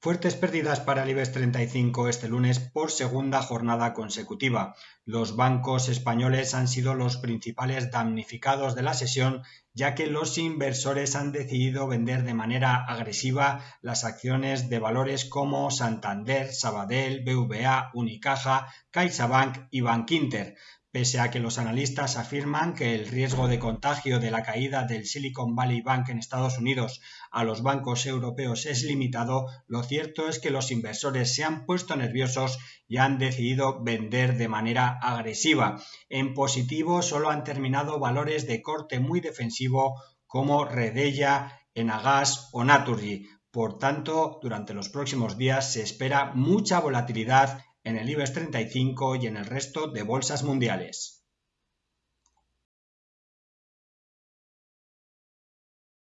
Fuertes pérdidas para el IBEX 35 este lunes por segunda jornada consecutiva. Los bancos españoles han sido los principales damnificados de la sesión, ya que los inversores han decidido vender de manera agresiva las acciones de valores como Santander, Sabadell, BVA, Unicaja, CaixaBank y Bankinter, Pese a que los analistas afirman que el riesgo de contagio de la caída del Silicon Valley Bank en Estados Unidos a los bancos europeos es limitado, lo cierto es que los inversores se han puesto nerviosos y han decidido vender de manera agresiva. En positivo solo han terminado valores de corte muy defensivo como Redella, Enagas o Naturgy. Por tanto, durante los próximos días se espera mucha volatilidad en el IBEX 35 y en el resto de bolsas mundiales.